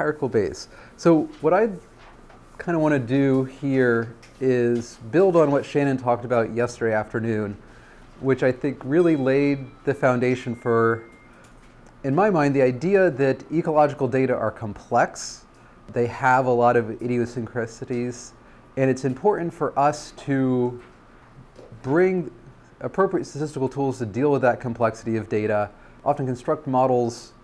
hierarchical base. So what I kind of want to do here is build on what Shannon talked about yesterday afternoon, which I think really laid the foundation for, in my mind, the idea that ecological data are complex. They have a lot of idiosyncrasies, and it's important for us to bring appropriate statistical tools to deal with that complexity of data, often construct models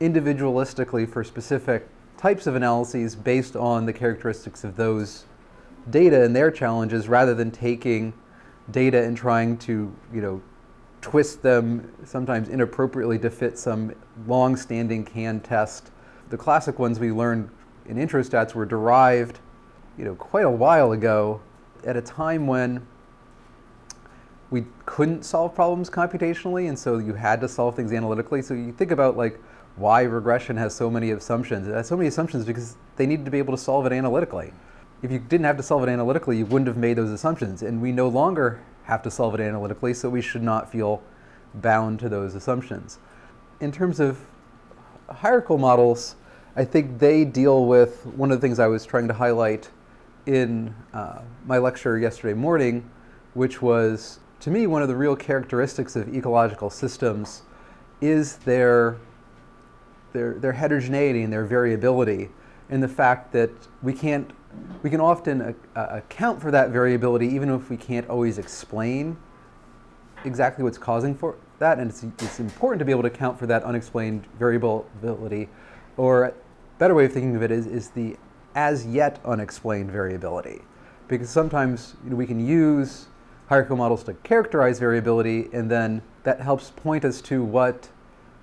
individualistically for specific types of analyses based on the characteristics of those data and their challenges rather than taking data and trying to, you know, twist them sometimes inappropriately to fit some long-standing can test. The classic ones we learned in intro stats were derived, you know, quite a while ago at a time when we couldn't solve problems computationally and so you had to solve things analytically. So you think about like why regression has so many assumptions. It has so many assumptions because they needed to be able to solve it analytically. If you didn't have to solve it analytically, you wouldn't have made those assumptions. And we no longer have to solve it analytically, so we should not feel bound to those assumptions. In terms of hierarchical models, I think they deal with one of the things I was trying to highlight in uh, my lecture yesterday morning, which was, to me, one of the real characteristics of ecological systems is their their, their heterogeneity and their variability and the fact that we can't, we can often uh, account for that variability even if we can't always explain exactly what's causing for that. And it's, it's important to be able to account for that unexplained variability. Or a better way of thinking of it is, is the as yet unexplained variability. Because sometimes you know, we can use hierarchical models to characterize variability and then that helps point us to what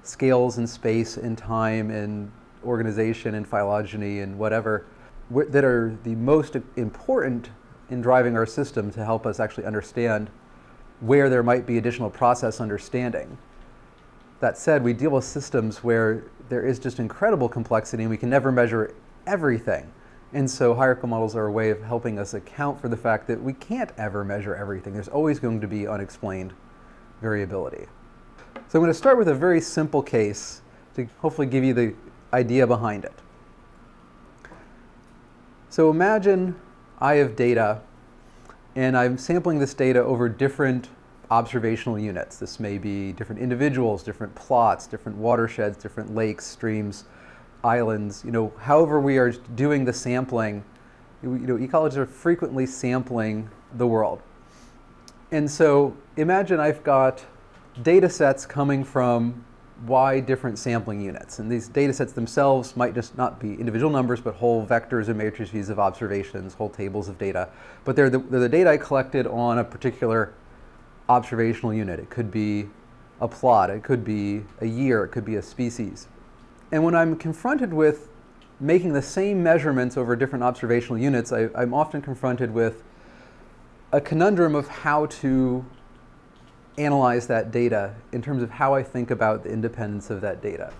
scales in space and time and organization and phylogeny and whatever that are the most important in driving our system to help us actually understand where there might be additional process understanding. That said, we deal with systems where there is just incredible complexity and we can never measure everything. And so hierarchical models are a way of helping us account for the fact that we can't ever measure everything. There's always going to be unexplained variability. So I'm going to start with a very simple case to hopefully give you the idea behind it. So imagine I have data and I'm sampling this data over different observational units. This may be different individuals, different plots, different watersheds, different lakes, streams, islands, you know, however we are doing the sampling, you know, ecologists are frequently sampling the world. And so imagine I've got data sets coming from y different sampling units. And these data sets themselves might just not be individual numbers, but whole vectors and matrices of observations, whole tables of data. But they're the, they're the data I collected on a particular observational unit. It could be a plot, it could be a year, it could be a species. And when I'm confronted with making the same measurements over different observational units, I, I'm often confronted with a conundrum of how to analyze that data in terms of how I think about the independence of that data.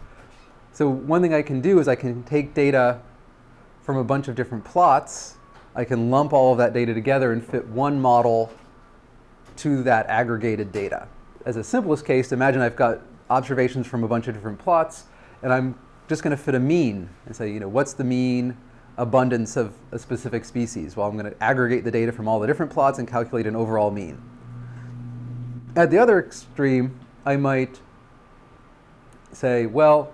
So one thing I can do is I can take data from a bunch of different plots. I can lump all of that data together and fit one model to that aggregated data. As a simplest case, imagine I've got observations from a bunch of different plots, and I'm just going to fit a mean and say, you know, what's the mean abundance of a specific species? Well, I'm going to aggregate the data from all the different plots and calculate an overall mean. At the other extreme, I might say, well,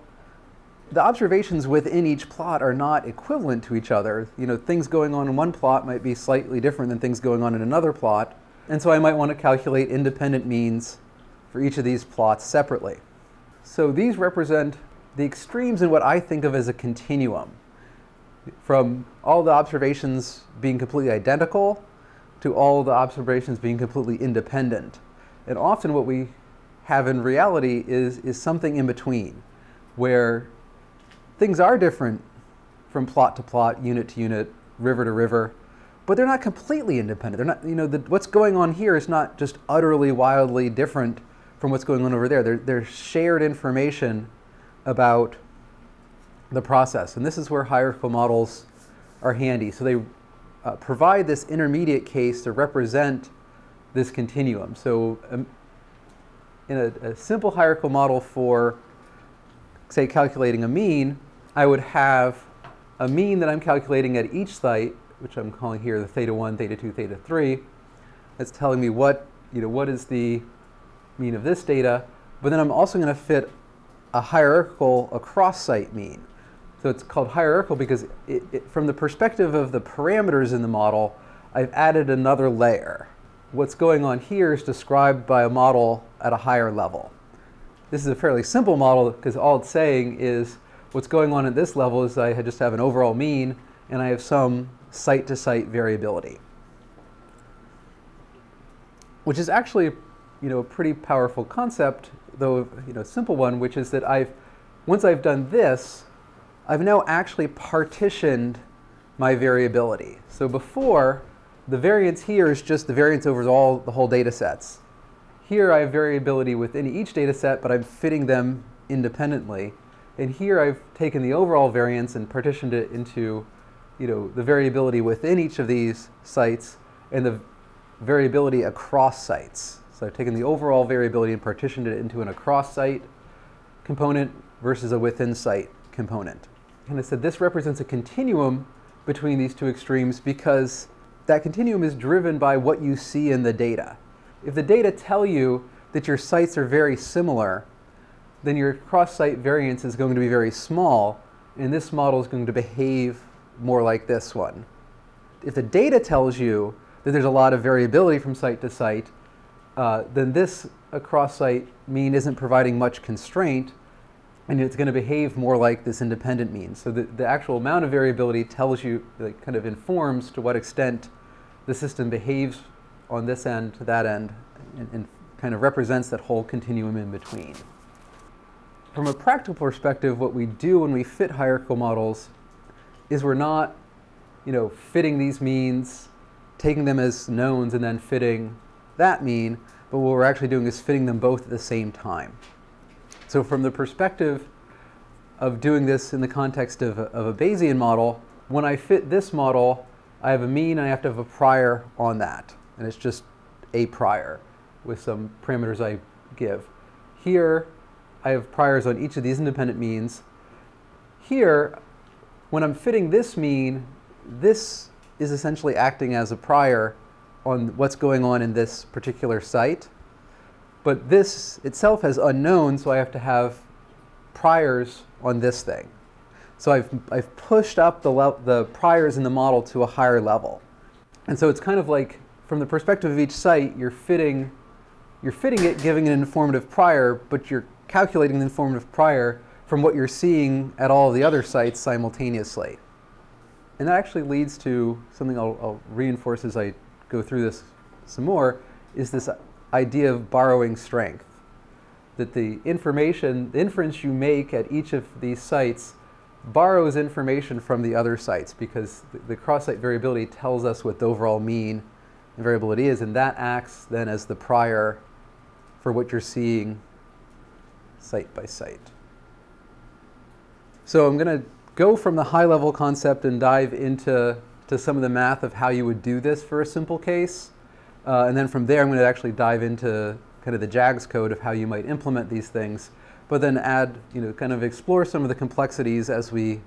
the observations within each plot are not equivalent to each other. You know, things going on in one plot might be slightly different than things going on in another plot. And so I might want to calculate independent means for each of these plots separately. So these represent the extremes in what I think of as a continuum. From all the observations being completely identical to all the observations being completely independent. And often what we have in reality is, is something in between, where things are different from plot to plot, unit to unit, river to river, but they're not completely independent. They're not, you know, the, what's going on here is not just utterly, wildly different from what's going on over there. They're shared information about the process. And this is where hierarchical models are handy. So they uh, provide this intermediate case to represent this continuum. So um, in a, a, simple hierarchical model for, say, calculating a mean, I would have a mean that I'm calculating at each site, which I'm calling here the theta 1, theta 2, theta 3. That's telling me what, you know, what is the mean of this data. But then I'm also going to fit a hierarchical across-site mean. So it's called hierarchical because it, it, from the perspective of the parameters in the model, I've added another layer. What's going on here is described by a model at a higher level. This is a fairly simple model because all it's saying is what's going on at this level is I just have an overall mean and I have some site-to-site -site variability. Which is actually you know, a pretty powerful concept, though you know, simple one, which is that I've, once I've done this, I've now actually partitioned my variability. So before, the variance here is just the variance over all the whole data sets. Here I have variability within each data set, but I'm fitting them independently. And here I've taken the overall variance and partitioned it into you know, the variability within each of these sites and the variability across sites. So I've taken the overall variability and partitioned it into an across-site component versus a within-site component. And I said this represents a continuum between these two extremes because that continuum is driven by what you see in the data. If the data tell you that your sites are very similar, then your cross-site variance is going to be very small, and this model is going to behave more like this one. If the data tells you that there's a lot of variability from site to site, uh, then this across-site mean isn't providing much constraint, and it's going to behave more like this independent mean. So the, the actual amount of variability tells you, like, kind of informs to what extent the system behaves on this end to that end, and, and kind of represents that whole continuum in between. From a practical perspective, what we do when we fit hierarchical models is we're not, you know, fitting these means, taking them as knowns, and then fitting that mean, but what we're actually doing is fitting them both at the same time. So from the perspective of doing this in the context of a, of a Bayesian model, when I fit this model, I have a mean and I have to have a prior on that. And it's just a prior with some parameters I give. Here, I have priors on each of these independent means. Here, when I'm fitting this mean, this is essentially acting as a prior on what's going on in this particular site. But this itself has unknown, so I have to have priors on this thing. So I've, I've pushed up the, the priors in the model to a higher level. And so it's kind of like, from the perspective of each site, you're fitting, you're fitting it, giving an informative prior, but you're calculating the informative prior from what you're seeing at all the other sites simultaneously. And that actually leads to something I'll, I'll reinforce as I go through this some more, is this idea of borrowing strength. That the information, the inference you make at each of these sites borrows information from the other sites because the, cross-site variability tells us what the overall mean variability is, and that acts then as the prior for what you're seeing site by site. So I'm going to go from the high-level concept and dive into to some of the math of how you would do this for a simple case. Uh, and then from there, I'm going to actually dive into kind of the JAGS code of how you might implement these things, but then add, you know, kind of explore some of the complexities as we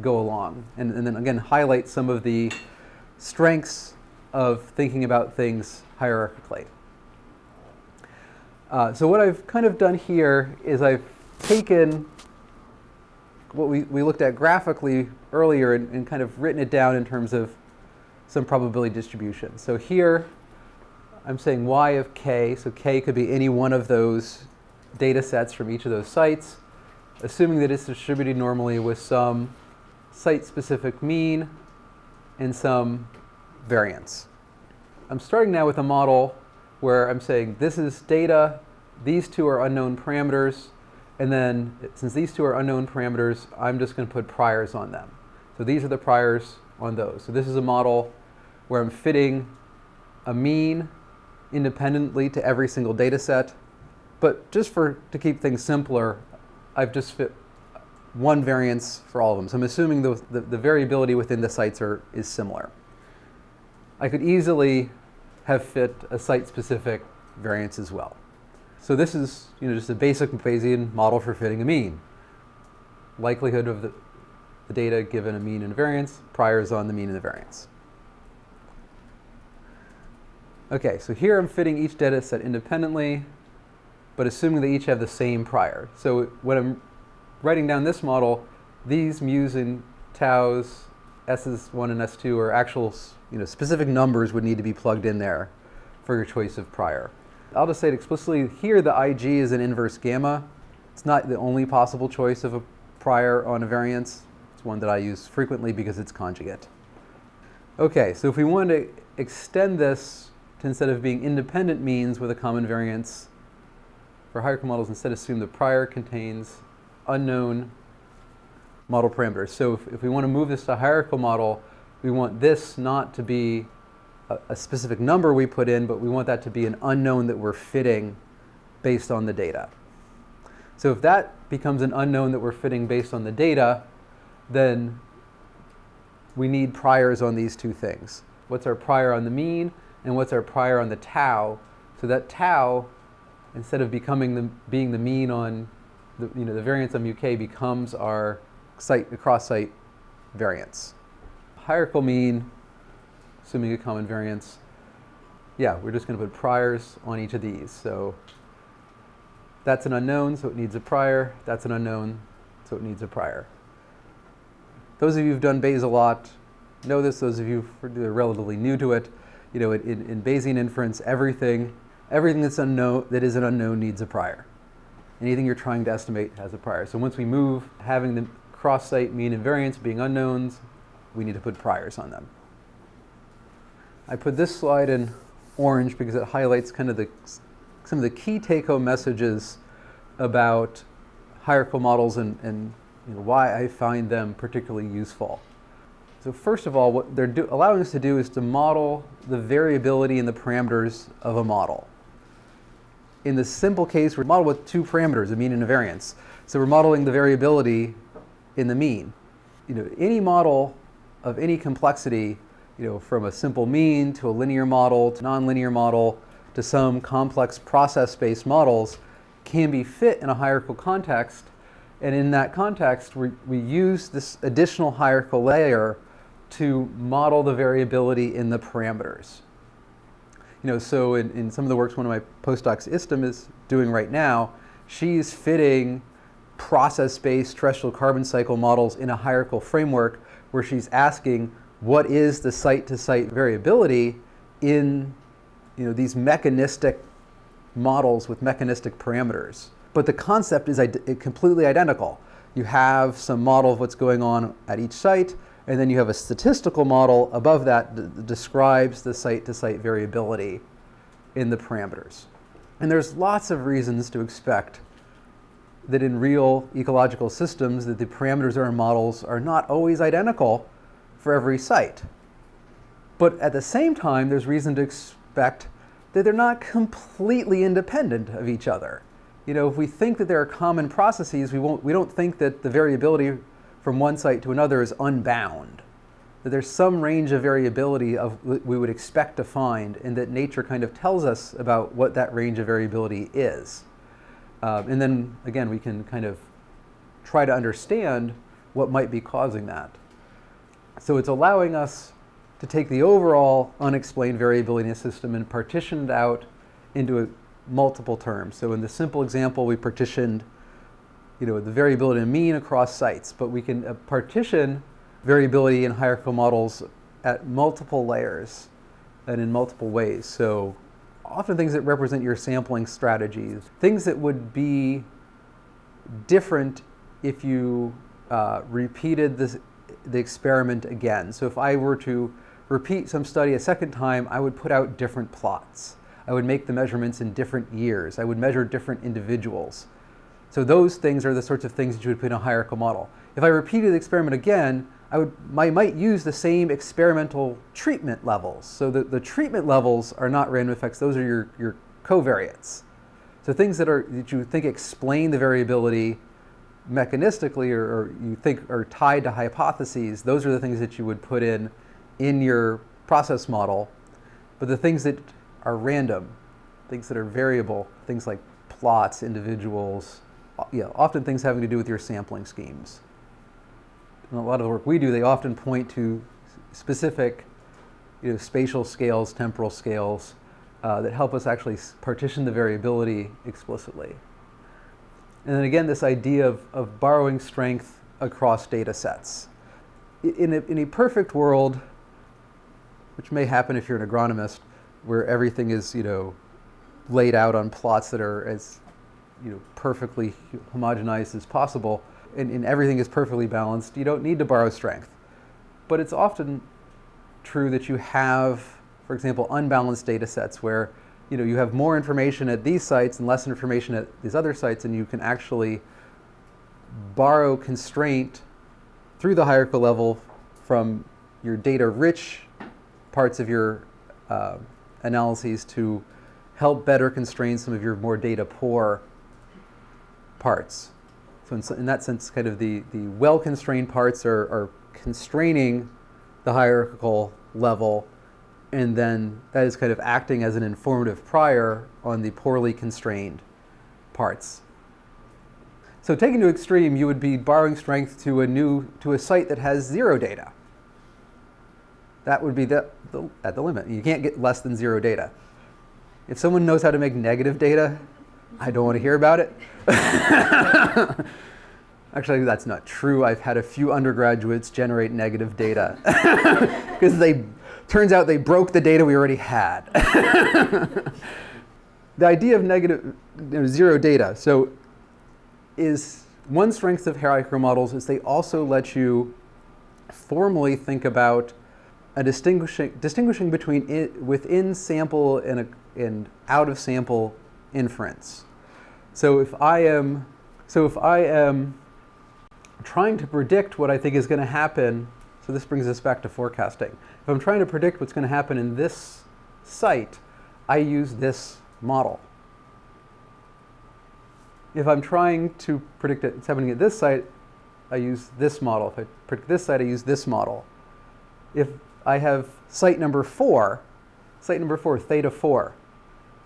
go along. And, and then again, highlight some of the strengths of thinking about things hierarchically. Uh, so what I've kind of done here is I've taken what we, we looked at graphically earlier and, and kind of written it down in terms of some probability distribution. So here I'm saying y of k, so k could be any one of those data sets from each of those sites, assuming that it's distributed normally with some site-specific mean and some variance. I'm starting now with a model where I'm saying this is data, these two are unknown parameters, and then since these two are unknown parameters, I'm just going to put priors on them. So these are the priors on those. So this is a model where I'm fitting a mean independently to every single data set. But just for to keep things simpler, I've just fit one variance for all of them. So I'm assuming the, the, the variability within the sites are, is similar. I could easily have fit a site-specific variance as well. So this is you know, just a basic Bayesian model for fitting a mean. Likelihood of the the data given a mean and a variance, priors on the mean and the variance. Okay, so here I'm fitting each data set independently, but assuming they each have the same prior. So when I'm writing down this model, these mu's and tau's, s's1 and s2 are actual you know, specific numbers would need to be plugged in there for your choice of prior. I'll just say it explicitly, here the IG is an inverse gamma. It's not the only possible choice of a prior on a variance. It's one that I use frequently because it's conjugate. Okay, so if we want to extend this to instead of being independent means with a common variance, for hierarchical models, instead assume the prior contains unknown model parameters. So if, if we want to move this to a hierarchical model, we want this not to be a, a specific number we put in, but we want that to be an unknown that we're fitting based on the data. So if that becomes an unknown that we're fitting based on the data, then we need priors on these two things. What's our prior on the mean and what's our prior on the tau? So that tau, instead of becoming the, being the mean on the, you know, the variance on UK becomes our site, cross-site variance. Hierarchical mean assuming a common variance. Yeah, we're just going to put priors on each of these. So that's an unknown, so it needs a prior. That's an unknown, so it needs a prior. Those of you who've done Bayes a lot know this. Those of you who are relatively new to it, you know, in, in Bayesian inference, everything, everything that's unknown, that is an unknown needs a prior. Anything you're trying to estimate has a prior. So once we move, having the cross-site mean and variance being unknowns, we need to put priors on them. I put this slide in orange because it highlights kind of the, some of the key take-home messages about hierarchical models and, and you know, why I find them particularly useful. So first of all, what they're allowing us to do is to model the variability in the parameters of a model. In the simple case, we're modeled with two parameters, a mean and a variance. So we're modeling the variability in the mean. You know, any model of any complexity you know, from a simple mean to a linear model to nonlinear model to some complex process-based models can be fit in a hierarchical context. And in that context, we, we use this additional hierarchical layer to model the variability in the parameters. You know, so in, in some of the works one of my postdocs, Istem, is doing right now, she's fitting process-based terrestrial carbon cycle models in a hierarchical framework where she's asking what is the site-to-site variability in you know, these mechanistic models with mechanistic parameters. But the concept is completely identical. You have some model of what's going on at each site, and then you have a statistical model above that describes the site-to-site -site variability in the parameters. And there's lots of reasons to expect that in real ecological systems that the parameters in our models are not always identical for every site. But at the same time, there's reason to expect that they're not completely independent of each other. You know, if we think that there are common processes, we, won't, we don't think that the variability from one site to another is unbound. That there's some range of variability of we would expect to find and that nature kind of tells us about what that range of variability is. Um, and then again, we can kind of try to understand what might be causing that. So it's allowing us to take the overall unexplained variability in a system and partition it out into a, multiple terms. So in the simple example, we partitioned you know, the variability in mean across sites, but we can uh, partition variability in hierarchical models at multiple layers and in multiple ways. So often things that represent your sampling strategies, things that would be different if you uh, repeated this the experiment again. So if I were to repeat some study a second time, I would put out different plots. I would make the measurements in different years. I would measure different individuals. So those things are the sorts of things that you would put in a hierarchical model. If I repeated the experiment again, I, would, I might use the same experimental treatment levels. So the, the treatment levels are not random effects, those are your, your covariates. So things that, are, that you think explain the variability mechanistically or, or, you think are tied to hypotheses, those are the things that you would put in in your process model. But the things that are random, things that are variable, things like plots, individuals, yeah, often things having to do with your sampling schemes. in a lot of the work we do, they often point to specific you know, spatial scales, temporal scales uh, that help us actually partition the variability explicitly. And then again, this idea of, of borrowing strength across data sets. In a, in a perfect world, which may happen if you're an agronomist, where everything is, you know, laid out on plots that are as, you know, perfectly homogenized as possible, and, and everything is perfectly balanced, you don't need to borrow strength. But it's often true that you have, for example, unbalanced data sets where you know, you have more information at these sites and less information at these other sites, and you can actually borrow constraint through the hierarchical level from your data-rich parts of your uh, analyses to help better constrain some of your more data-poor parts. So in, in, that sense, kind of the, the well-constrained parts are, are constraining the hierarchical level and then that is kind of acting as an informative prior on the poorly constrained parts. So taken to extreme, you would be borrowing strength to a new to a site that has zero data. That would be the, the, at the limit. You can't get less than zero data. If someone knows how to make negative data, I don't want to hear about it. Actually, that's not true. I've had a few undergraduates generate negative data because they Turns out they broke the data we already had. the idea of negative you know, zero data. So is one strength of hierarchical models is they also let you formally think about a distinguishing, distinguishing between it, within sample and, a, and out of sample inference. So if I am, so if I am trying to predict what I think is going to happen, so this brings us back to forecasting. If I'm trying to predict what's going to happen in this site, I use this model. If I'm trying to predict what's happening at this site, I use this model. If I predict this site, I use this model. If I have site number four, site number four, theta four.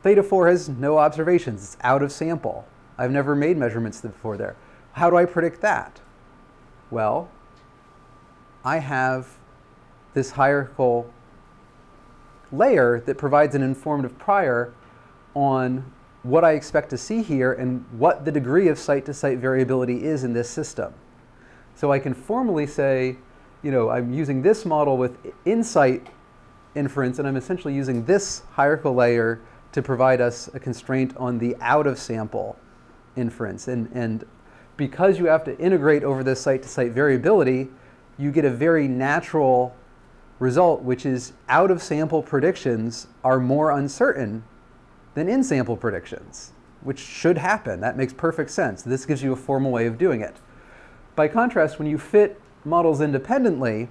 Theta four has no observations, it's out of sample. I've never made measurements before there. How do I predict that? Well, I have this hierarchical layer that provides an informative prior on what I expect to see here and what the degree of site-to-site -site variability is in this system. So I can formally say, you know, I'm using this model with insight inference, and I'm essentially using this hierarchical layer to provide us a constraint on the out-of-sample inference. And, and because you have to integrate over this site-to-site -site variability, you get a very natural result, which is out of sample predictions are more uncertain than in sample predictions, which should happen. That makes perfect sense. This gives you a formal way of doing it. By contrast, when you fit models independently,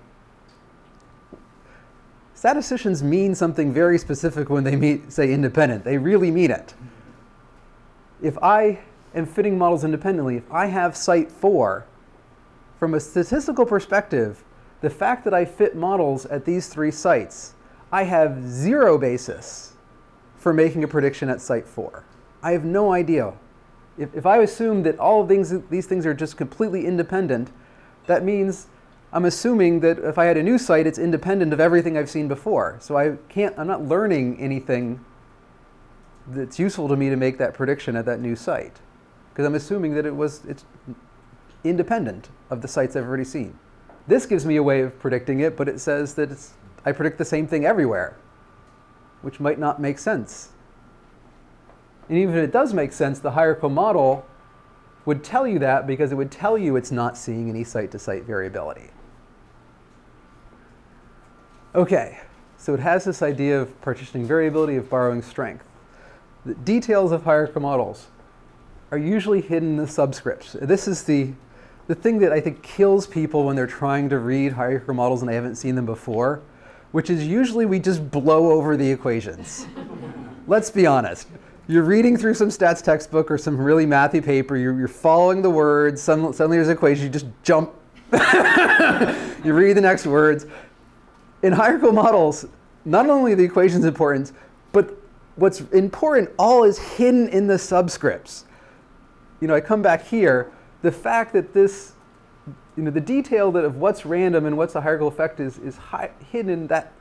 statisticians mean something very specific when they meet, say independent. They really mean it. If I am fitting models independently, if I have site 4, from a statistical perspective, the fact that I fit models at these three sites, I have zero basis for making a prediction at site four. I have no idea. If, if I assume that all of things, these things are just completely independent, that means I'm assuming that if I had a new site, it's independent of everything I've seen before. So I can't, I'm not learning anything that's useful to me to make that prediction at that new site. Because I'm assuming that it was, it's independent of the sites I've already seen. This gives me a way of predicting it, but it says that it's, I predict the same thing everywhere, which might not make sense. And even if it does make sense, the hierarchical model would tell you that because it would tell you it's not seeing any site-to-site -site variability. Okay, so it has this idea of partitioning variability, of borrowing strength. The details of hierarchical models are usually hidden in the subscripts. This is the the thing that I think kills people when they're trying to read hierarchical models and they haven't seen them before, which is usually we just blow over the equations. Let's be honest. You're reading through some stats textbook or some really mathy paper, you're, you're following the words, some, suddenly there's an equation, you just jump. you read the next words. In hierarchical models, not only the equations important, but what's important all is hidden in the subscripts. You know, I come back here, the fact that this you know, the detail that of what's random and what's a hierarchical effect is, is hi- hidden in that,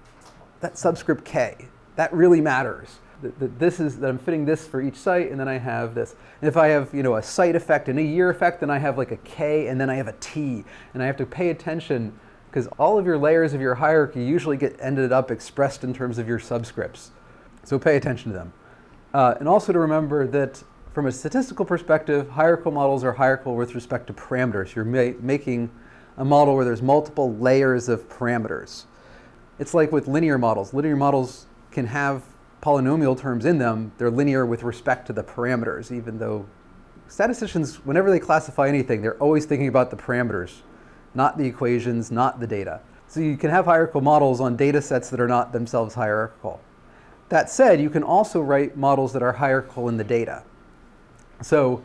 that subscript k. That really matters. That, that this is that I'm fitting this for each site, and then I have this. And if I have you know a site effect and a year effect, then I have like a k, and then I have a t, and I have to pay attention because all of your layers of your hierarchy usually get ended up expressed in terms of your subscripts. So pay attention to them. Uh, and also to remember that from a statistical perspective, hierarchical models are hierarchical with respect to parameters. You're ma making a model where there's multiple layers of parameters. It's like with linear models. Linear models can have polynomial terms in them. They're linear with respect to the parameters, even though statisticians, whenever they classify anything, they're always thinking about the parameters, not the equations, not the data. So you can have hierarchical models on data sets that are not themselves hierarchical. That said, you can also write models that are hierarchical in the data. So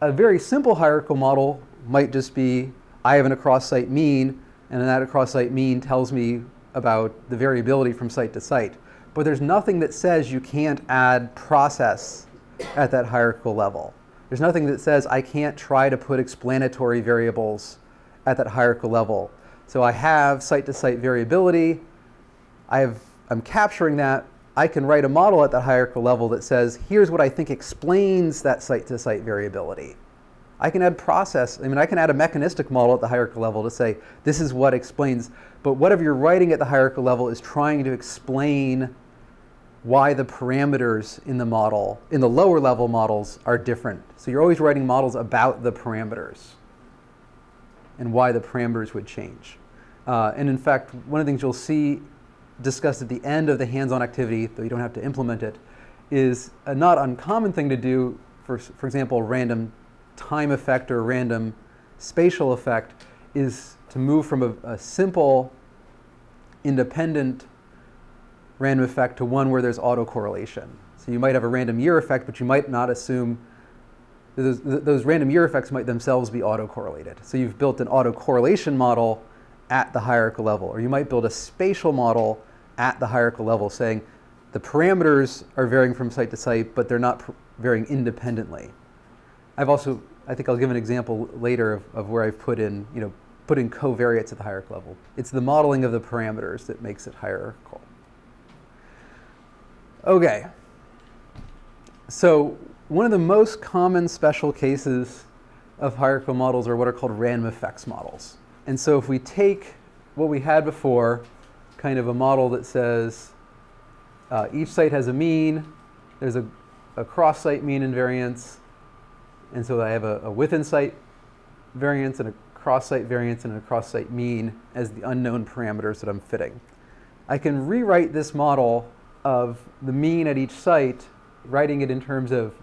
a very simple hierarchical model might just be, I have an across-site mean, and that across-site mean tells me about the variability from site to site. But there's nothing that says you can't add process at that hierarchical level. There's nothing that says I can't try to put explanatory variables at that hierarchical level. So I have site-to-site -site variability. I have, I'm capturing that I can write a model at that hierarchical level that says, here's what I think explains that site-to-site -site variability. I can add process, I mean, I can add a mechanistic model at the hierarchical level to say, this is what explains, but whatever you're writing at the hierarchical level is trying to explain why the parameters in the model, in the lower level models, are different. So you're always writing models about the parameters and why the parameters would change. Uh, and in fact, one of the things you'll see discussed at the end of the hands-on activity, though you don't have to implement it, is a not uncommon thing to do, for, for example, random time effect or a random spatial effect, is to move from a, a simple independent random effect to one where there's autocorrelation. So you might have a random year effect, but you might not assume those, those random year effects might themselves be autocorrelated. So you've built an autocorrelation model at the hierarchical level, or you might build a spatial model at the hierarchical level saying the parameters are varying from site to site, but they're not varying independently. I've also, I think I'll give an example later of, of where I've put in, you know, put in covariates at the hierarchical level. It's the modeling of the parameters that makes it hierarchical. Okay. So one of the most common special cases of hierarchical models are what are called random effects models. And so if we take what we had before, kind of a model that says uh, each site has a mean, there's a, a cross-site mean and variance, and so I have a, a within-site variance and a cross-site variance and a cross-site mean as the unknown parameters that I'm fitting. I can rewrite this model of the mean at each site, writing it in terms of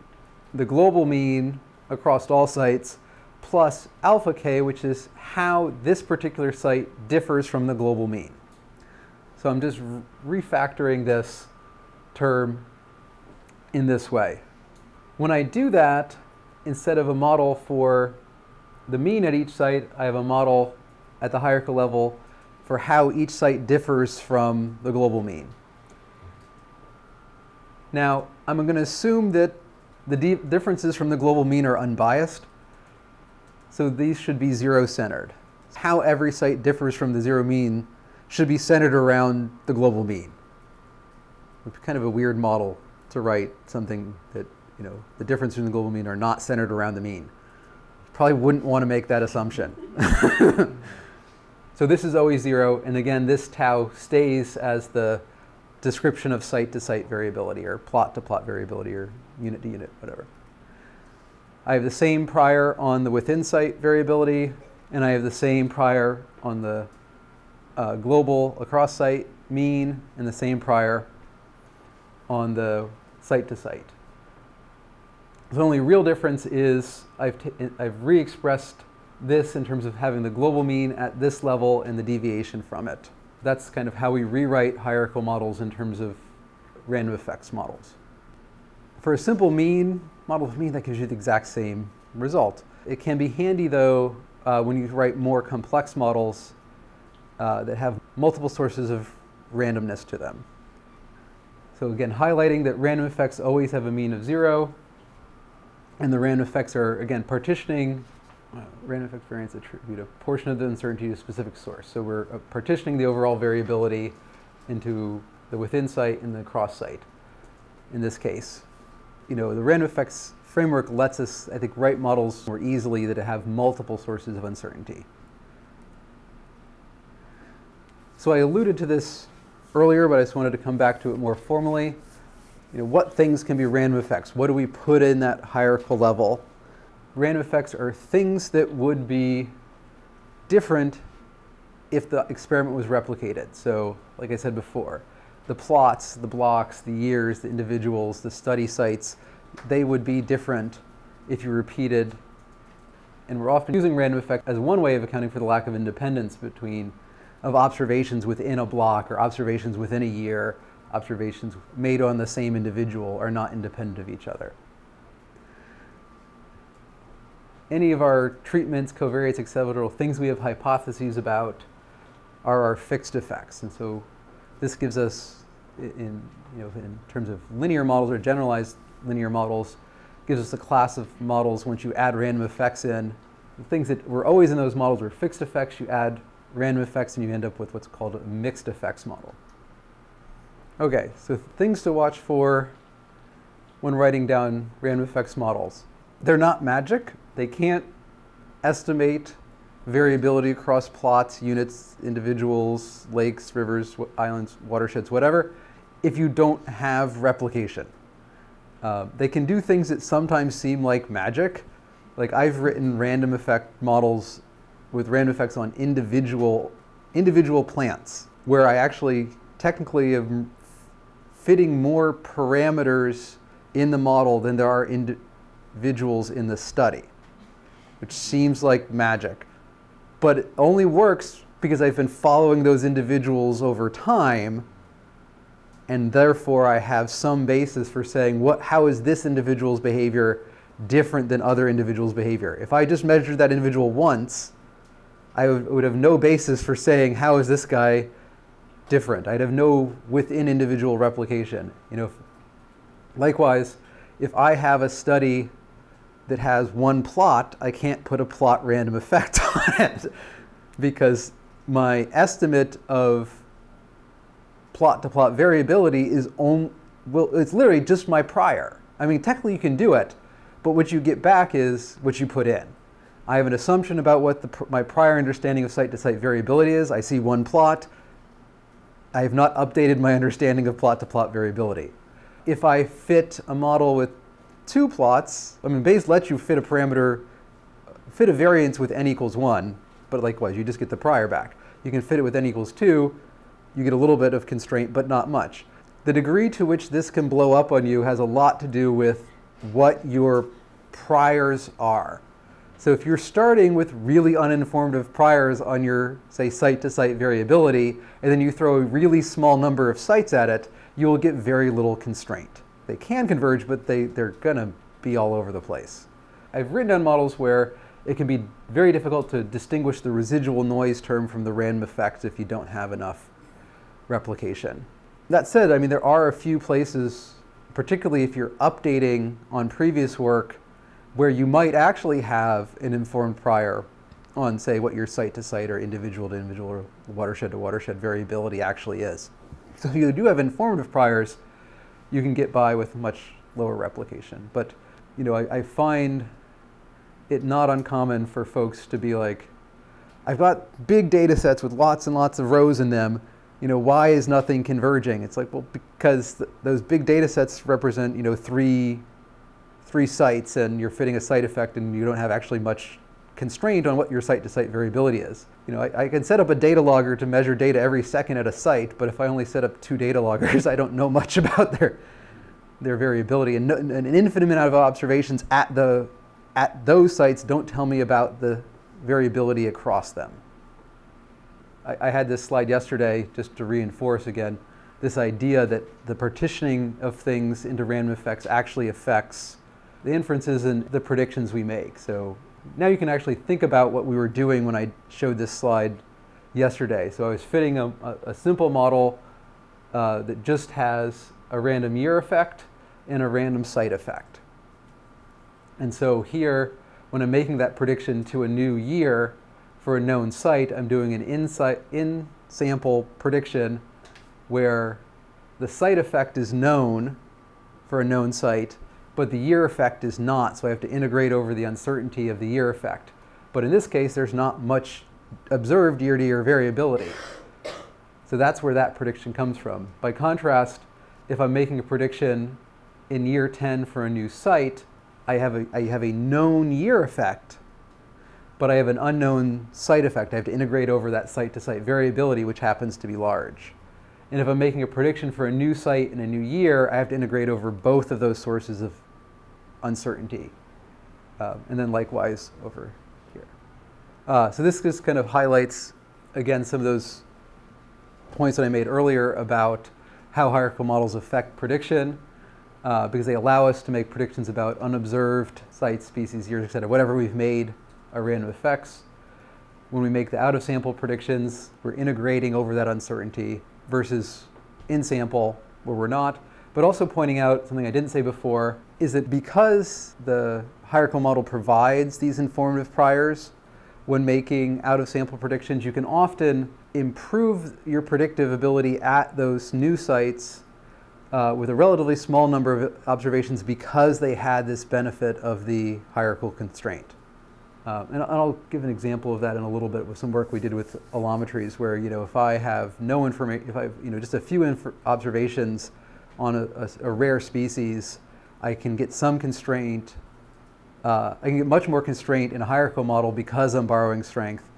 the global mean across all sites plus alpha k, which is how this particular site differs from the global mean. So I'm just refactoring this term in this way. When I do that, instead of a model for the mean at each site, I have a model at the hierarchical level for how each site differs from the global mean. Now, I'm going to assume that the differences from the global mean are unbiased. So these should be zero-centered. How every site differs from the zero mean should be centered around the global mean. It's kind of a weird model to write something that, you know, the difference in the global mean are not centered around the mean. Probably wouldn't want to make that assumption. so this is always zero, and again, this tau stays as the description of site-to-site -site variability, or plot-to-plot -plot variability, or unit-to-unit, -unit, whatever. I have the same prior on the within site variability, and I have the same prior on the uh, global across site mean, and the same prior on the site to site. The only real difference is I've, I've re-expressed this in terms of having the global mean at this level and the deviation from it. That's kind of how we rewrite hierarchical models in terms of random effects models. For a simple mean, model of mean, that gives you the exact same result. It can be handy though uh, when you write more complex models uh, that have multiple sources of randomness to them. So again, highlighting that random effects always have a mean of zero, and the random effects are, again, partitioning uh, random effect variance attribute a portion of the uncertainty to a specific source. So we're uh, partitioning the overall variability into the within site and the cross site in this case. You know, the random effects framework lets us, I think, write models more easily that have multiple sources of uncertainty. So I alluded to this earlier, but I just wanted to come back to it more formally. You know, what things can be random effects? What do we put in that hierarchical level? Random effects are things that would be different if the experiment was replicated. So, like I said before, the plots, the blocks, the years, the individuals, the study sites, they would be different if you repeated. And we're often using random effect as one way of accounting for the lack of independence between of observations within a block or observations within a year, observations made on the same individual are not independent of each other. Any of our treatments, covariates, etc., things we have hypotheses about are our fixed effects. And so this gives us, in, you know, in terms of linear models or generalized linear models, gives us a class of models once you add random effects in. The things that were always in those models were fixed effects. You add random effects and you end up with what's called a mixed effects model. Okay, so things to watch for when writing down random effects models. They're not magic. They can't estimate variability across plots, units, individuals, lakes, rivers, islands, watersheds, whatever, if you don't have replication. Uh, they can do things that sometimes seem like magic. Like I've written random effect models with random effects on individual, individual plants, where I actually technically am fitting more parameters in the model than there are individuals in the study, which seems like magic but it only works because I've been following those individuals over time and therefore I have some basis for saying what, how is this individual's behavior different than other individuals' behavior. If I just measured that individual once, I would, have no basis for saying how is this guy different. I'd have no within individual replication. You know, likewise, if I have a study that has one plot, I can't put a plot random effect on it because my estimate of plot to plot variability is on, well, it's literally just my prior. I mean, technically you can do it, but what you get back is what you put in. I have an assumption about what the, my prior understanding of site-to-site -site variability is. I see one plot. I have not updated my understanding of plot-to-plot -plot variability. If I fit a model with two plots, I mean, Bayes lets you fit a parameter, fit a variance with n equals 1, but likewise, you just get the prior back. You can fit it with n equals 2, you get a little bit of constraint, but not much. The degree to which this can blow up on you has a lot to do with what your priors are. So if you're starting with really uninformative priors on your, say, site-to-site -site variability, and then you throw a really small number of sites at it, you will get very little constraint they can converge, but they, they're going to be all over the place. I've written down models where it can be very difficult to distinguish the residual noise term from the random effect if you don't have enough replication. That said, I mean, there are a few places, particularly if you're updating on previous work, where you might actually have an informed prior on, say, what your site-to-site -site or individual-to-individual or watershed-to-watershed variability actually is. So if you do have informative priors, you can get by with much lower replication. But you know, I, I find it not uncommon for folks to be like, I've got big data sets with lots and lots of rows in them. You know, why is nothing converging? It's like, well, because th those big data sets represent, you know, three, three sites and you're fitting a site effect and you don't have actually much constraint on what your site-to-site -site variability is. You know, I, I, can set up a data logger to measure data every second at a site, but if I only set up two data loggers, I don't know much about their, their variability. And, no, and an infinite amount of observations at, the, at those sites don't tell me about the variability across them. I, I had this slide yesterday just to reinforce again this idea that the partitioning of things into random effects actually affects the inferences and the predictions we make. So now you can actually think about what we were doing when I showed this slide yesterday. So I was fitting a, a, a simple model uh, that just has a random year effect and a random site effect. And so here when I'm making that prediction to a new year for a known site, I'm doing an in sample prediction where the site effect is known for a known site, but the year effect is not, so I have to integrate over the uncertainty of the year effect. But in this case, there's not much observed year-to-year variability. So that's where that prediction comes from. By contrast, if I'm making a prediction in year 10 for a new site, I have a, I have a known year effect, but I have an unknown site effect. I have to integrate over that site-to-site -site variability, which happens to be large. And if I'm making a prediction for a new site in a new year, I have to integrate over both of those sources of uncertainty. Uh, and then likewise over here. Uh, so this just kind of highlights, again, some of those points that I made earlier about how hierarchical models affect prediction, uh, because they allow us to make predictions about unobserved sites, species, years, et cetera, whatever we've made are random effects. When we make the out-of-sample predictions, we're integrating over that uncertainty versus in sample where we're not. But also pointing out something I didn't say before is that because the hierarchical model provides these informative priors when making out of sample predictions, you can often improve your predictive ability at those new sites uh, with a relatively small number of observations because they had this benefit of the hierarchical constraint. Uh, and I'll give an example of that in a little bit with some work we did with allometries where, you know, if I have no information, if I have, you know, just a few observations on a, a, a, rare species, I can get some constraint, uh, I can get much more constraint in a hierarchical model because I'm borrowing strength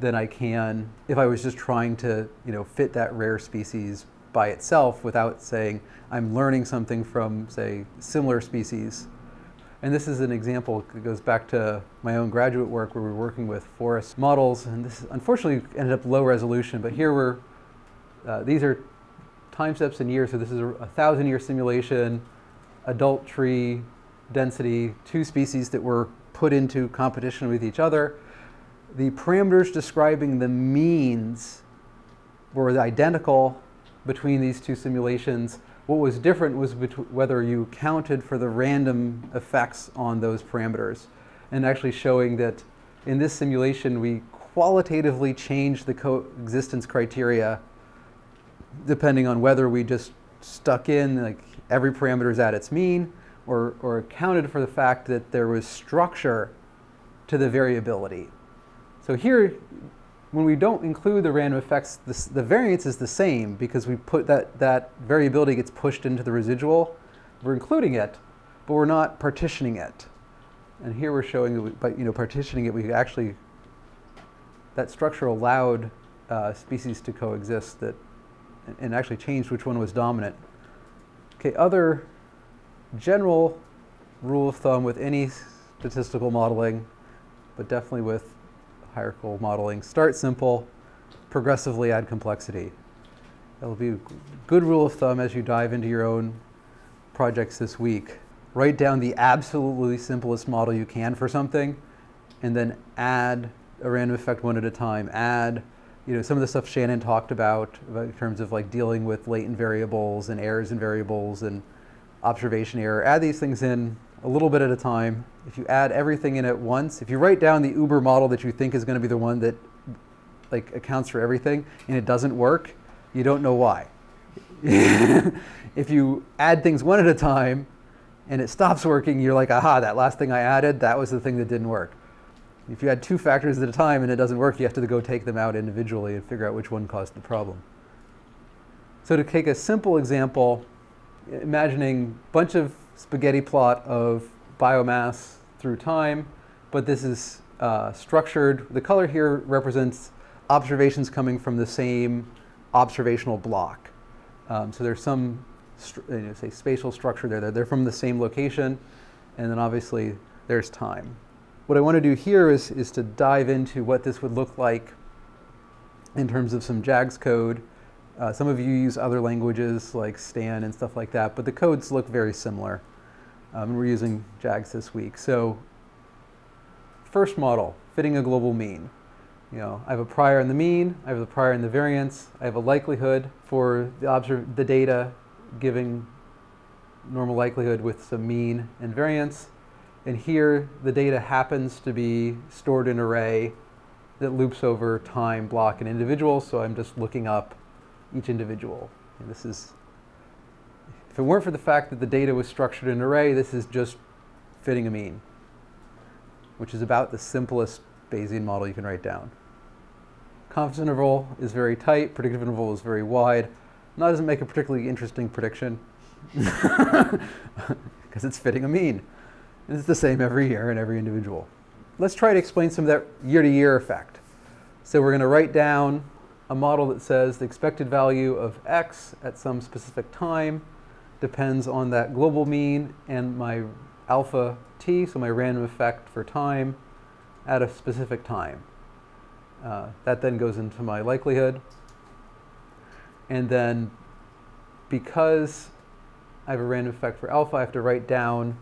than I can if I was just trying to, you know, fit that rare species by itself without saying I'm learning something from, say, similar species and this is an example, that goes back to my own graduate work where we were working with forest models. And this unfortunately ended up low resolution, but here we're, uh, these are time steps in years. So this is a, a thousand year simulation, adult tree density, two species that were put into competition with each other. The parameters describing the means were identical between these two simulations what was different was whether you counted for the random effects on those parameters and actually showing that in this simulation we qualitatively changed the coexistence criteria depending on whether we just stuck in like every parameter is at its mean or, or accounted for the fact that there was structure to the variability. So here when we don't include the random effects, the, the variance is the same because we put that, that variability gets pushed into the residual. We're including it, but we're not partitioning it. And here we're showing by you know, partitioning it, we actually, that structure allowed uh, species to coexist that, and actually changed which one was dominant. Okay, other general rule of thumb with any statistical modeling, but definitely with hierarchical modeling. Start simple, progressively add complexity. That'll be a good rule of thumb as you dive into your own projects this week. Write down the absolutely simplest model you can for something, and then add a random effect one at a time. Add you know, some of the stuff Shannon talked about, about in terms of like dealing with latent variables and errors in variables and observation error. Add these things in a little bit at a time. If you add everything in at once, if you write down the Uber model that you think is going to be the one that like accounts for everything and it doesn't work, you don't know why. if you add things one at a time and it stops working, you're like, aha, that last thing I added, that was the thing that didn't work. If you add two factors at a time and it doesn't work, you have to go take them out individually and figure out which one caused the problem. So to take a simple example, imagining a bunch of spaghetti plot of biomass through time, but this is uh, structured. The color here represents observations coming from the same observational block. Um, so there's some, you know, say, spatial structure there. They're from the same location, and then obviously there's time. What I want to do here is, is to dive into what this would look like in terms of some JAGS code uh, some of you use other languages like Stan and stuff like that, but the codes look very similar. Um, we're using JAGS this week. So first model, fitting a global mean. You know, I have a prior in the mean, I have a prior in the variance, I have a likelihood for the, the data giving normal likelihood with some mean and variance. And here, the data happens to be stored in an array that loops over time, block, and individual, so I'm just looking up each individual. And this is, if it weren't for the fact that the data was structured in an array, this is just fitting a mean, which is about the simplest Bayesian model you can write down. Confidence interval is very tight, predictive interval is very wide. That doesn't make a particularly interesting prediction because it's fitting a mean. And it's the same every year in every individual. Let's try to explain some of that year-to-year -year effect. So we're going to write down a model that says the expected value of x at some specific time depends on that global mean and my alpha t, so my random effect for time at a specific time. Uh, that then goes into my likelihood. And then because I have a random effect for alpha, I have to write down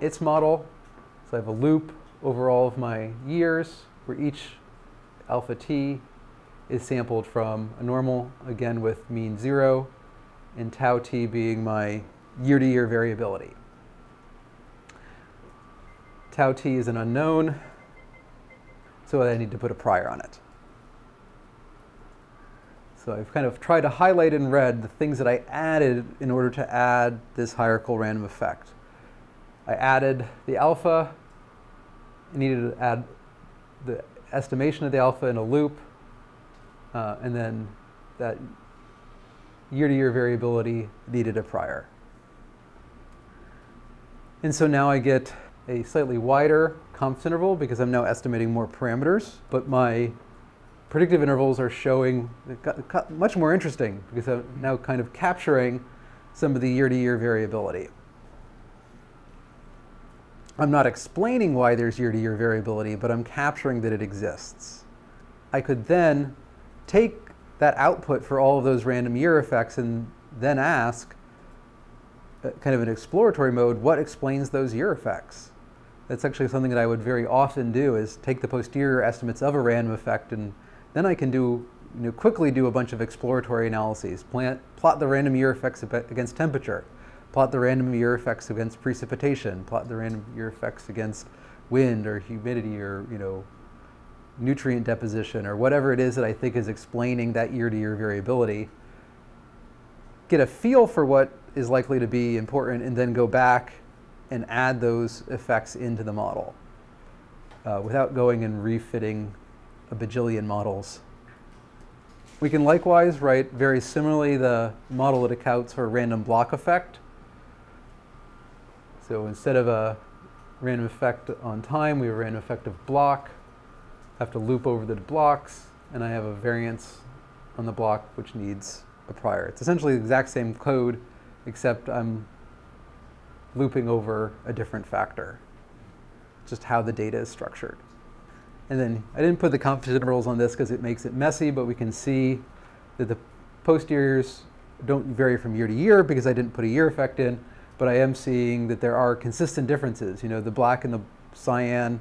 its model. So I have a loop over all of my years where each alpha t is sampled from a normal, again with mean zero, and tau t being my year-to-year -year variability. Tau t is an unknown, so I need to put a prior on it. So I've kind of tried to highlight in red the things that I added in order to add this hierarchical random effect. I added the alpha, I needed to add the estimation of the alpha in a loop, uh, and then that year-to-year -year variability needed a prior. And so now I get a slightly wider confidence interval because I'm now estimating more parameters, but my predictive intervals are showing much more interesting because I'm now kind of capturing some of the year-to-year -year variability. I'm not explaining why there's year-to-year -year variability, but I'm capturing that it exists. I could then take that output for all of those random year effects and then ask, uh, kind of an exploratory mode, what explains those year effects? That's actually something that I would very often do is take the posterior estimates of a random effect and then I can do, you know, quickly do a bunch of exploratory analyses. Plant, plot the random year effects against temperature, plot the random year effects against precipitation, plot the random year effects against wind or humidity or, you know, nutrient deposition or whatever it is that I think is explaining that year-to-year -year variability. Get a feel for what is likely to be important and then go back and add those effects into the model uh, without going and refitting a bajillion models. We can likewise write very similarly the model that accounts for a random block effect. So instead of a random effect on time, we have a random effect of block. I have to loop over the blocks, and I have a variance on the block which needs a prior. It's essentially the exact same code, except I'm looping over a different factor, just how the data is structured. And then I didn't put the confidence intervals on this because it makes it messy, but we can see that the posteriors don't vary from year to year because I didn't put a year effect in, but I am seeing that there are consistent differences. You know, the black and the cyan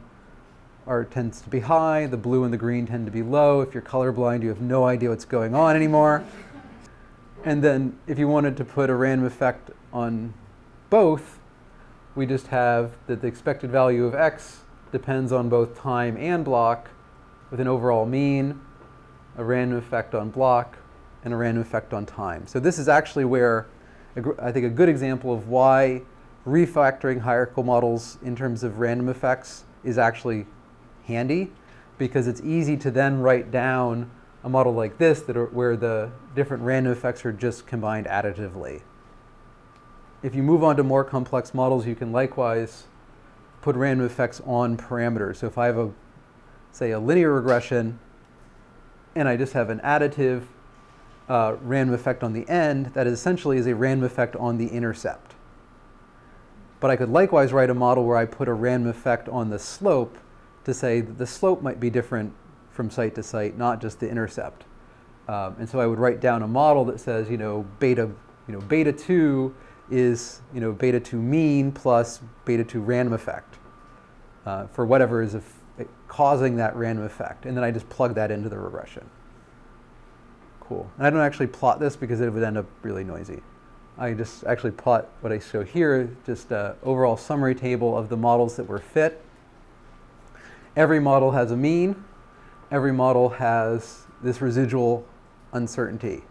are tends to be high, the blue and the green tend to be low. If you're colorblind, you have no idea what's going on anymore. And then if you wanted to put a random effect on both, we just have that the expected value of x depends on both time and block with an overall mean, a random effect on block, and a random effect on time. So this is actually where I think a good example of why refactoring hierarchical models in terms of random effects is actually handy because it's easy to then write down a model like this that are, where the different random effects are just combined additively. If you move on to more complex models, you can likewise put random effects on parameters. So if I have a, say, a linear regression, and I just have an additive uh, random effect on the end, that essentially is a random effect on the intercept. But I could likewise write a model where I put a random effect on the slope to say that the slope might be different from site to site, not just the intercept. Um, and so I would write down a model that says, you know, beta, you know, beta 2 is you know, beta 2 mean plus beta 2 random effect uh, for whatever is causing that random effect. And then I just plug that into the regression. Cool. And I don't actually plot this because it would end up really noisy. I just actually plot what I show here, just an overall summary table of the models that were fit. Every model has a mean. Every model has this residual uncertainty.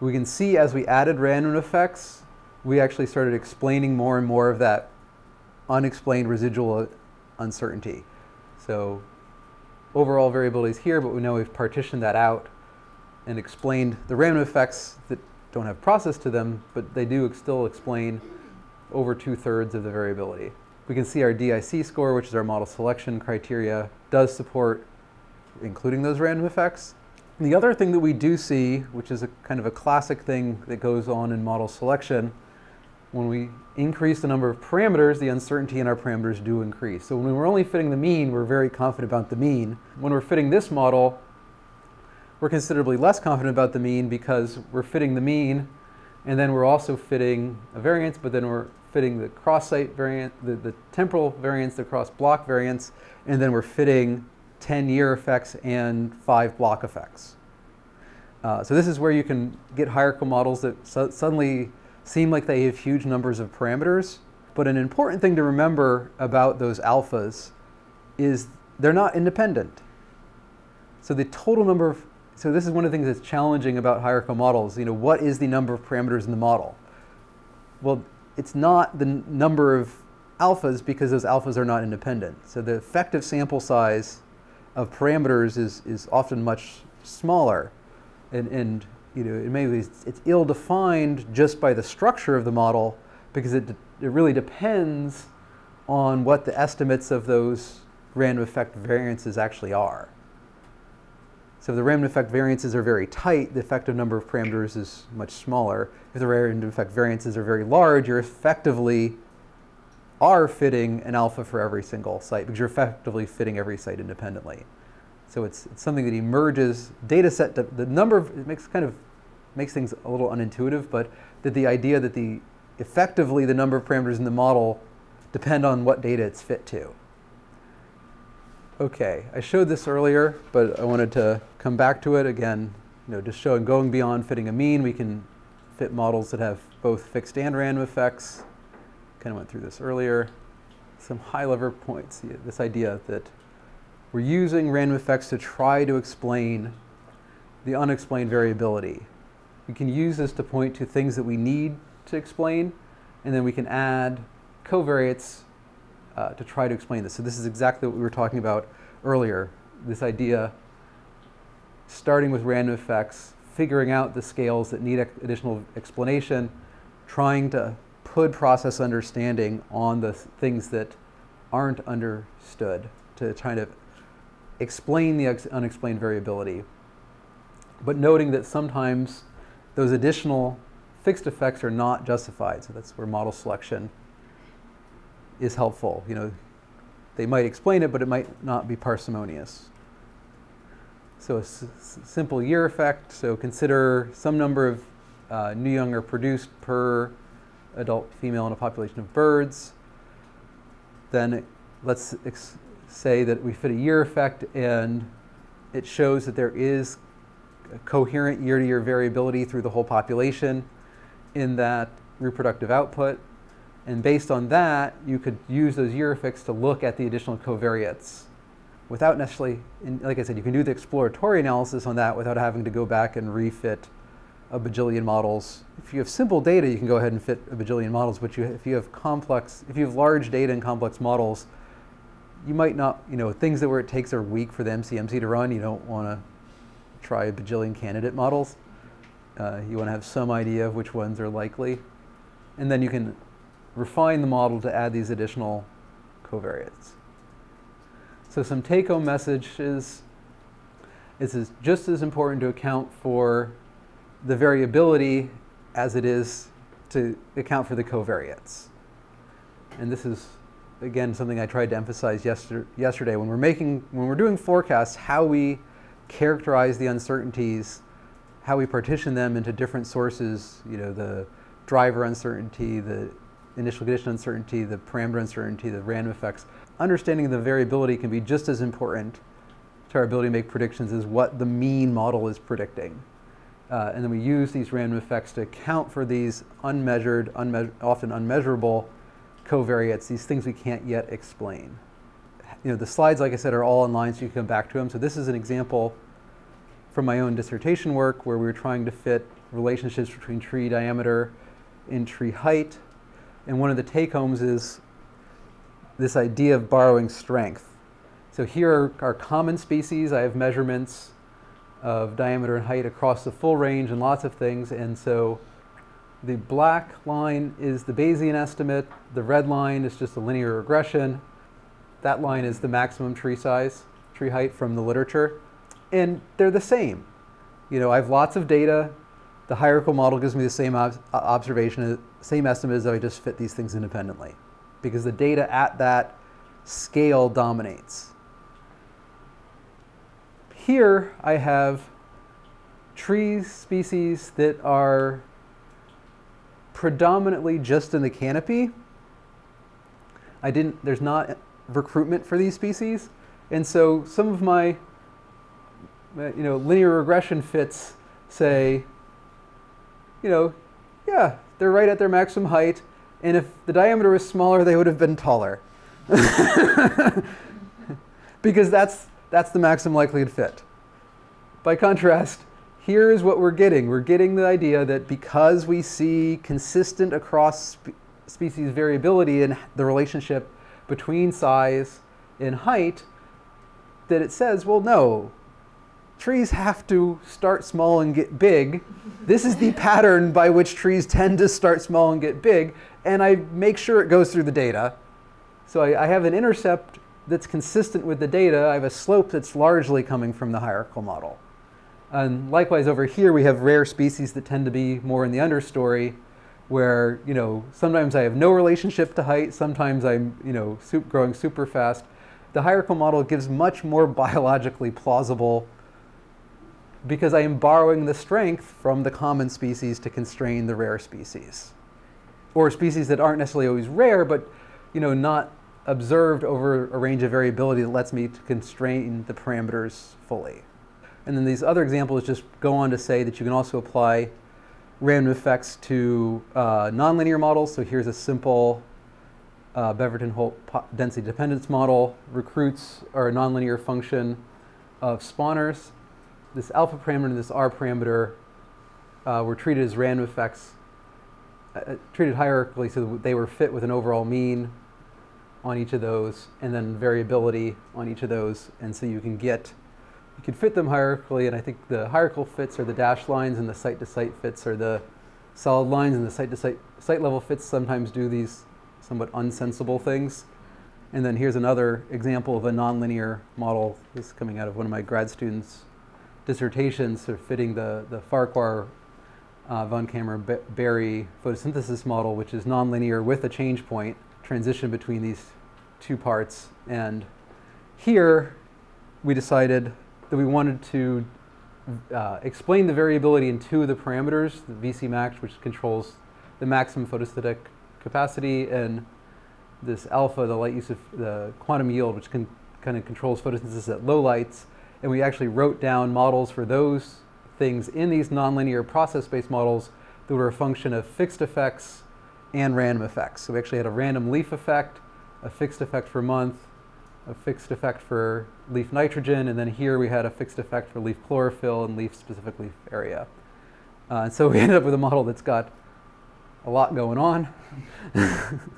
We can see as we added random effects, we actually started explaining more and more of that unexplained residual uh, uncertainty. So overall variability is here, but we know we've partitioned that out and explained the random effects that don't have process to them, but they do still explain over two-thirds of the variability. We can see our DIC score, which is our model selection criteria, does support including those random effects. And the other thing that we do see, which is a kind of a classic thing that goes on in model selection, when we increase the number of parameters, the uncertainty in our parameters do increase. So when we're only fitting the mean, we're very confident about the mean. When we're fitting this model, we're considerably less confident about the mean because we're fitting the mean and then we're also fitting a variance, but then we're fitting the cross-site variance, the, the temporal variance, the cross-block variance, and then we're fitting 10 year effects and five block effects. Uh, so this is where you can get hierarchical models that suddenly seem like they have huge numbers of parameters. But an important thing to remember about those alphas is they're not independent. So the total number of, so this is one of the things that's challenging about hierarchical models. You know, what is the number of parameters in the model? Well, it's not the number of alphas because those alphas are not independent. So the effective sample size of parameters is, is often much smaller. And, and you know, it may be, it's ill-defined just by the structure of the model because it, it really depends on what the estimates of those random effect variances actually are. So if the random effect variances are very tight, the effective number of parameters is much smaller. If the random effect variances are very large, you're effectively are fitting an alpha for every single site because you're effectively fitting every site independently. So it's, it's something that emerges, data set, the, the number of, it makes kind of, makes things a little unintuitive, but that the idea that the, effectively the number of parameters in the model depend on what data it's fit to. Okay, I showed this earlier, but I wanted to come back to it again. You know, just showing going beyond fitting a mean, we can fit models that have both fixed and random effects. Kind of went through this earlier. Some high-level points. This idea that we're using random effects to try to explain the unexplained variability. We can use this to point to things that we need to explain, and then we can add covariates uh, to try to explain this. So this is exactly what we were talking about earlier, this idea starting with random effects, figuring out the scales that need additional explanation, trying to put process understanding on the things that aren't understood to try to explain the unexplained variability, but noting that sometimes those additional fixed effects are not justified. So that's where model selection is helpful. You know, they might explain it, but it might not be parsimonious. So a simple year effect. So consider some number of uh, new young are produced per adult female in a population of birds. Then let's say that we fit a year effect and it shows that there is a coherent year-to-year -year variability through the whole population in that reproductive output. And based on that, you could use those year to look at the additional covariates without necessarily, like I said, you can do the exploratory analysis on that without having to go back and refit a bajillion models. If you have simple data, you can go ahead and fit a bajillion models, but you, if you have complex, if you have large data and complex models, you might not, you know, things that where it takes a week for the MCMC to run, you don't want to try a bajillion candidate models. Uh, you want to have some idea of which ones are likely. And then you can refine the model to add these additional covariates. So some take-home message is, it's just as important to account for the variability as it is to account for the covariates. And this is again, something I tried to emphasize yester yesterday. When we're making, when we're doing forecasts, how we characterize the uncertainties, how we partition them into different sources, you know, the driver uncertainty, the initial condition uncertainty, the parameter uncertainty, the random effects. Understanding the variability can be just as important to our ability to make predictions as what the mean model is predicting. Uh, and then we use these random effects to account for these unmeasured, unme often unmeasurable covariates, these things we can't yet explain. You know, the slides, like I said, are all online, so you can come back to them. So this is an example from my own dissertation work where we were trying to fit relationships between tree diameter and tree height. And one of the take-homes is this idea of borrowing strength. So here are our common species. I have measurements of diameter and height across the full range and lots of things. And so the black line is the Bayesian estimate. The red line is just a linear regression. That line is the maximum tree size, tree height from the literature. And they're the same. You know, I have lots of data. The hierarchical model gives me the same ob observation, same estimate as though I just fit these things independently. Because the data at that scale dominates. Here I have tree species that are predominantly just in the canopy. I didn't, there's not recruitment for these species. And so some of my uh, you know, linear regression fits say, you know, yeah, they're right at their maximum height. And if the diameter was smaller, they would have been taller. because that's that's the maximum likelihood fit. By contrast, here is what we're getting. We're getting the idea that because we see consistent across spe species variability in the relationship between size and height, that it says, well, no, trees have to start small and get big. This is the pattern by which trees tend to start small and get big, and I make sure it goes through the data. So I, I have an intercept that's consistent with the data, I have a slope that's largely coming from the hierarchical model. And likewise over here we have rare species that tend to be more in the understory where, you know, sometimes I have no relationship to height, sometimes I'm, you know, growing super fast. The hierarchical model gives much more biologically plausible because I am borrowing the strength from the common species to constrain the rare species. Or species that aren't necessarily always rare, but you know, not observed over a range of variability that lets me to constrain the parameters fully. And then these other examples just go on to say that you can also apply random effects to uh, nonlinear models. So here's a simple uh, Beverton-Holt density dependence model. Recruits are a nonlinear function of spawners. This alpha parameter and this R parameter uh, were treated as random effects, uh, treated hierarchically so they were fit with an overall mean on each of those and then variability on each of those. And so you can get, you can fit them hierarchically and I think the hierarchical fits are the dashed lines and the site-to-site -site fits are the solid lines and the site-to-site -site, site level fits sometimes do these somewhat unsensible things. And then here's another example of a nonlinear model. This is coming out of one of my grad students' dissertations, sort of fitting the, the Farquhar uh, von Caemmerer-Berry photosynthesis model, which is nonlinear with a change point transition between these two parts. And here we decided that we wanted to uh, explain the variability in two of the parameters, the VC max, which controls the maximum photostatic capacity, and this alpha, the light use of the quantum yield, which can, kind of controls photosynthesis at low lights. And we actually wrote down models for those things in these nonlinear process-based models that were a function of fixed effects and random effects. So we actually had a random leaf effect, a fixed effect for month, a fixed effect for leaf nitrogen, and then here we had a fixed effect for leaf chlorophyll and leaf specific leaf area. Uh, and so we ended up with a model that's got a lot going on.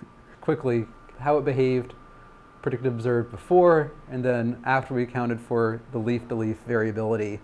Quickly, how it behaved, predicted observed before, and then after we accounted for the leaf-to-leaf -leaf variability